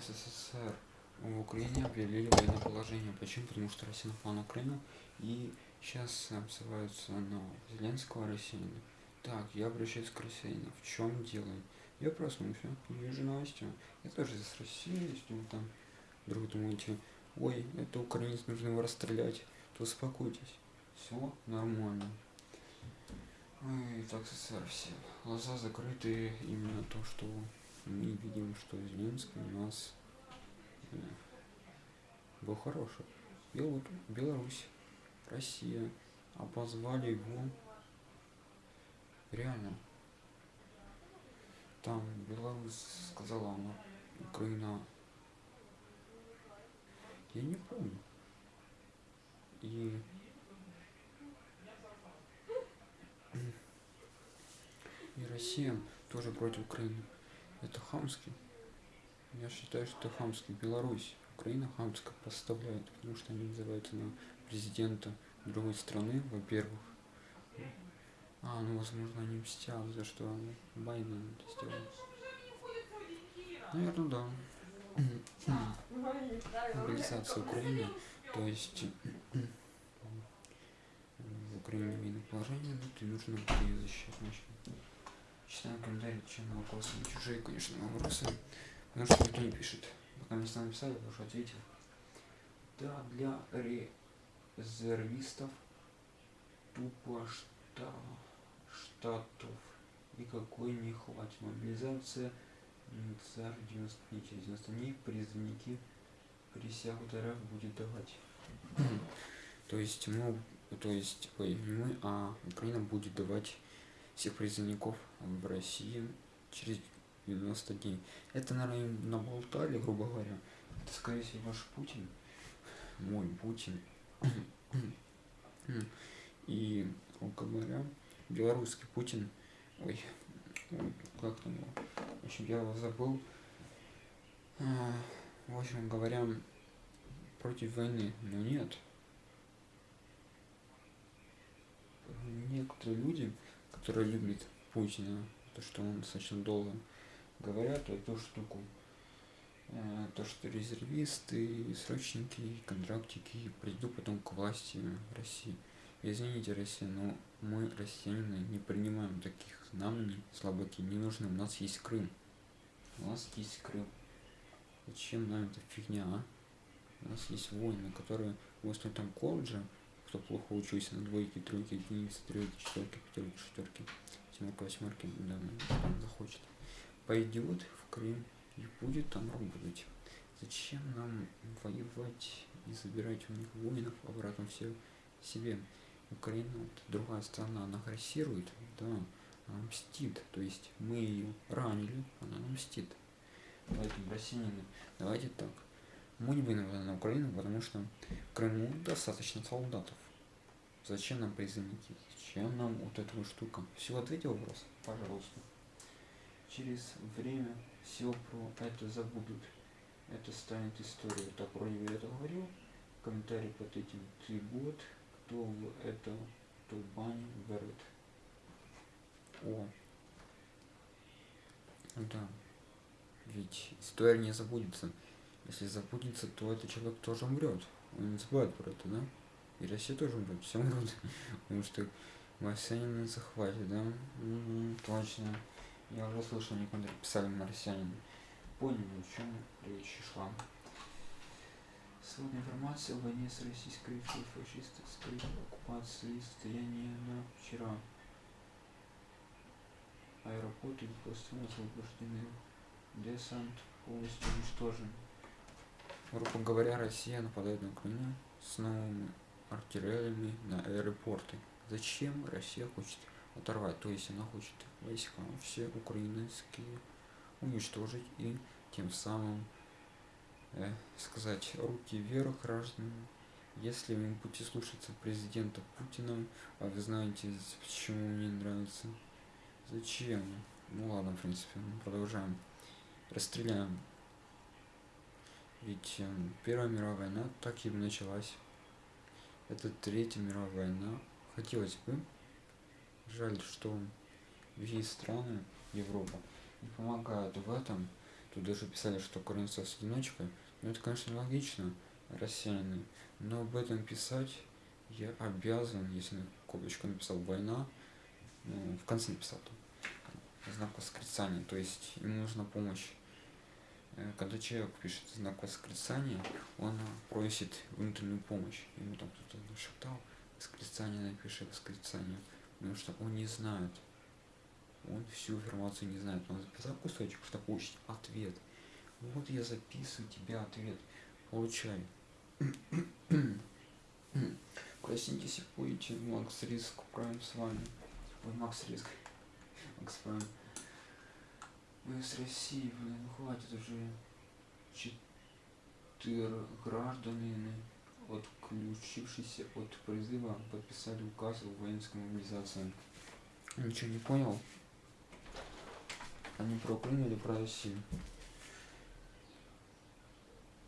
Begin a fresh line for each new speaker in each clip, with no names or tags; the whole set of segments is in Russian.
СССР в Украине объявили военное положение. Почему? Потому что Россия напала на Украину и сейчас обзываются на Зеленского россиянина. Так, я обращаюсь к россиянину. В чем дело? Я проснулся, вижу Настю. Я тоже из России, если вы там вдруг думаете, ой, это украинец, нужно его расстрелять, то успокойтесь. Все нормально. Ой, так СССР все. Глаза закрыты именно то, что мы видим, что Зеленский у нас э, был хороший. Бел... Беларусь, Россия обозвали его реально. Там Беларусь сказала она, Украина. Я не помню. И и Россия тоже против Украины. Это хамский. Я считаю, что это хамский. Беларусь, Украина хамская поставляет, потому что они называются на президента другой страны, во-первых. А, ну возможно они мстят за что Байден это сделал. Наверное, да. Мобилизация Украины, то есть в Украине военное положение, ну ты нужно ее защищать значит. Читаем комментарии, чем вопросы. Чужие, конечно, вопросы. Потому что никто не пишет. Пока мне сам написали, я уже ответил. Да, для резервистов тупо что штатов никакой не хватит. Мобилизация царь 90 дней. Через 90 дней призывники присягу РФ будет давать. то есть мы, то есть, ой, мы, а Украина будет давать всех призывников в России через 90 дней. Это, наверное, наболтали, грубо говоря. Это, скорее всего, ваш Путин, мой Путин. И, грубо говоря, белорусский Путин, ой, как там его, в общем, я его забыл. А, в общем говоря, против войны, но нет. Некоторые люди которые любят Путина, то, что он достаточно долго говорят эту штуку. Э, то, что резервисты, срочники, контрактики придут потом к власти в России. Извините, Россия, но мы, россияне, не принимаем таких знамений, слабаки, не нужны. У нас есть Крым. У нас есть Крым. Зачем нам эта фигня, а? У нас есть войны, которые в там колледже, кто плохо учился на двойке, тройке, единицы, тройки, четверки, пятерки, шестерки, семерка, восьмерки, да, он захочет, пойдет в Крым и будет там работать. Зачем нам воевать и забирать у них воинов обратно все себе? Украина, вот, другая страна, она агрессирует, да, она мстит, то есть мы ее ранили, она нам мстит. Поэтому, россияне, давайте так, мы не будем на Украину, потому что в Крыму достаточно солдатов. Зачем нам призывники? Зачем нам вот эта вот штука? Все, ответил вопрос? Пожалуйста. Через время все про это забудут. Это станет историей. Так, вроде бы я это говорил. Комментарий под этим. Ты год, кто в это тубань берет. О. Да. Ведь история не забудется. Если забудется, то этот человек тоже умрет. Он не забывает про это, да? И Россия тоже умрет, все умрут. Потому что марсианин захватит, да? Угу, точно. Я уже слышал, некоторые писали марсианин. Поняли, о чем речь шла. Сегодня информация о войне с российской фашистской оккупацией состояние на вчера. Аэропорты полностью освобождены. Десант полностью уничтожен. Грубо говоря, Россия нападает на Украину с новыми артиллериями на аэропорты. Зачем Россия хочет оторвать? То есть она хочет войска все украинские уничтожить и тем самым э, сказать руки вверх гражданам. Если вы будете слушаться президента Путина, а вы знаете, почему мне нравится, зачем? Ну ладно, в принципе, продолжаем. Расстреляем ведь э, Первая мировая война так и началась. Это Третья мировая война. Хотелось бы. Жаль, что другие страны Европа не помогают в этом. Тут даже писали, что украинцев с одиночкой. Ну это, конечно, логично, рассеянный. Но об этом писать я обязан, если на копочку написал война, ну, в конце написал там знак восклицания, то есть ему нужна помощь. Э, когда человек пишет знак восклицания, он просит внутреннюю помощь. Ему там кто-то нашептал, восклицание напиши, восклицание. Потому что он не знает. Он всю информацию не знает. Он записал кусочек, что получить ответ. Вот я записываю тебе ответ. Получай. Проснитесь и будете Макс Риск Прайм с вами. Ой, Макс Риск. Макс Прайм. Мы с России, блин, хватит уже. Четыре граждане, отключившиеся от призыва, подписали указ о воинской мобилизации. Ничего не понял? Они про Украину или про Россию?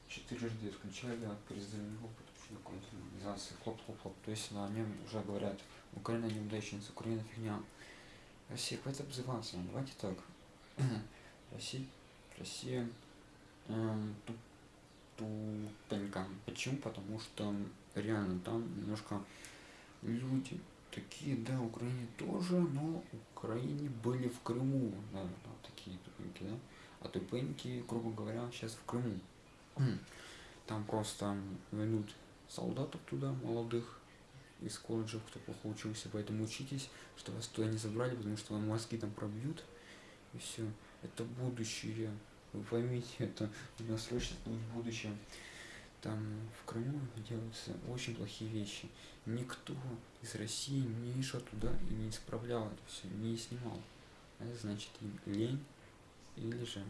Четырежды исключали от призывного подключения мобилизации. Хлоп, хлоп, хлоп. То есть на нем уже говорят, Украина неудачница, Украина фигня. Россия, хватит обзываться. Давайте так. Россия, Россия э, тупенька. Почему? Потому что реально там немножко люди такие, да, Украине тоже, но Украине были в Крыму, наверное, такие тупенькие, да, а тупенькие, грубо говоря, сейчас в Крыму. Там просто ведут солдатов туда, молодых, из колледжев, кто плохо учился, поэтому учитесь, что вас туда не забрали, потому что вам мозги там пробьют, и все. Это будущее. Вы поймите, это у нас срочно будет будущее. Там в Крыму делаются очень плохие вещи. Никто из России не шел туда и не исправлял это все, не снимал. Это значит им лень или же,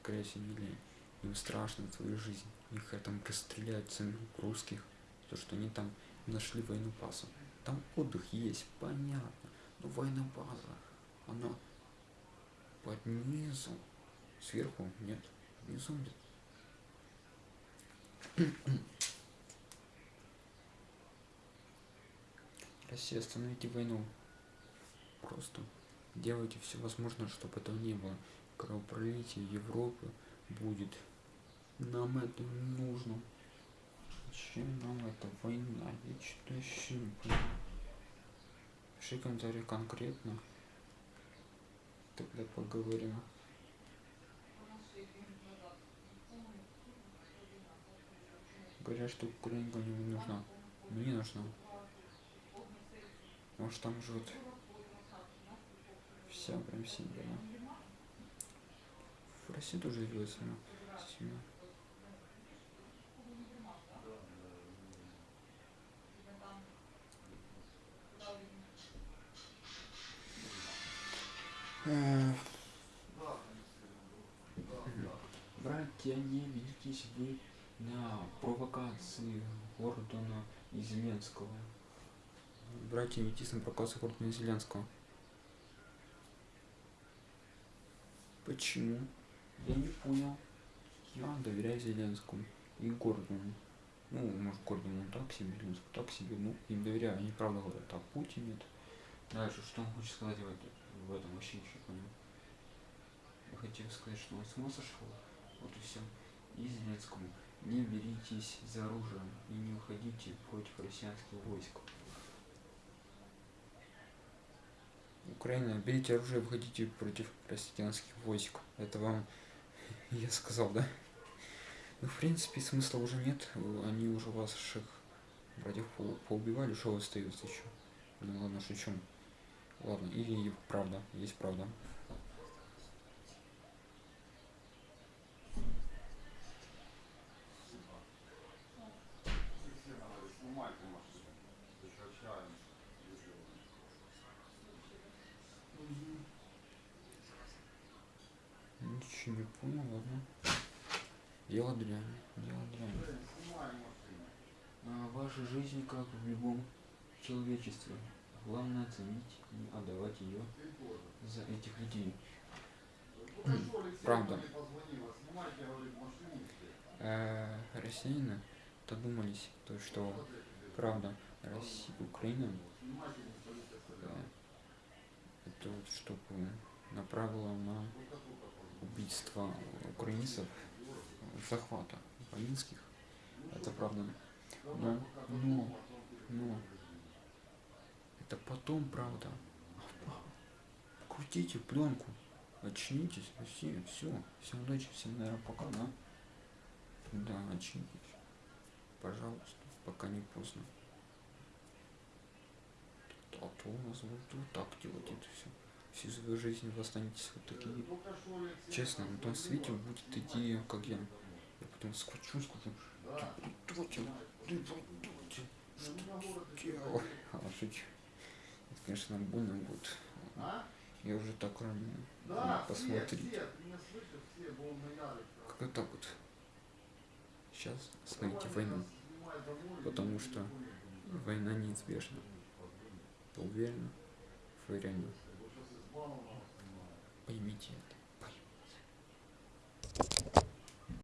скорее всего, не лень. Им страшно свою жизнь. Их там расстреляют самих русских, то что они там нашли войну базу. Там отдых есть, понятно. Но война база, она под низом. Сверху нет, внизу нет. Россия, остановите войну. Просто делайте все возможное, чтобы этого не было. Кровопролитие Европы будет. Нам это нужно. Зачем нам эта война? Я что-то еще не понимаю. Пиши комментарий конкретно. Тогда поговорим. Говорят, что Украина не нужна. Мне нужна. Может там живут вся прям семья. В России тоже живет семья. семья. Ведитесь вы на провокации Гордона и Зеленского. Братья, не ведитесь на провокацию Гордона и Зеленского. Почему? Я не понял. Я доверяю Зеленскому и Гордону. Ну, может, Гордону так себе, Зеленскому так себе. Ну, им доверяю, они правда говорят, а Путин нет. Дальше, что он хочет сказать в в этом вообще ничего понял. Я хотел сказать, что он с ума сошел. Вот и все. И Зеленскому. Не беритесь за оружие и не уходите против россиянских войск. Украина, берите оружие и выходите против россиянских войск. Это вам я сказал, да? Ну, в принципе, смысла уже нет. Они уже ваших братьев поубивали, что остается еще? Ну ладно, шучу. Ладно, и правда, есть правда. Ничего не понял, ладно. Дело дрянь, дело дрянь. А ваша жизнь как в любом человечестве. Главное ценить и отдавать ее за этих людей. Правда. Э, россияне додумались, то что правда Россия, Украина это вот чтобы направила на убийства украинцев, захвата украинских. Это правда. Но, но, но, это потом правда. Крутите пленку, очнитесь, Россия, все, всем удачи, всем, наверное, пока, да? Да, очнитесь, пожалуйста, пока не поздно. А то у нас вот, вот так делать это все. Всю свою жизнь вы останетесь вот такие. Честно, на том свете будет идея, как я. Я потом скачу, скажу, ты придурки, ты придурки, что ты делал? А, шучу. Это, конечно, больно будет. Я уже так ранее. Посмотрите. Как это вот. Сейчас остановите войну. Потому что война неизбежна. Я уверен, вы реально поймите это.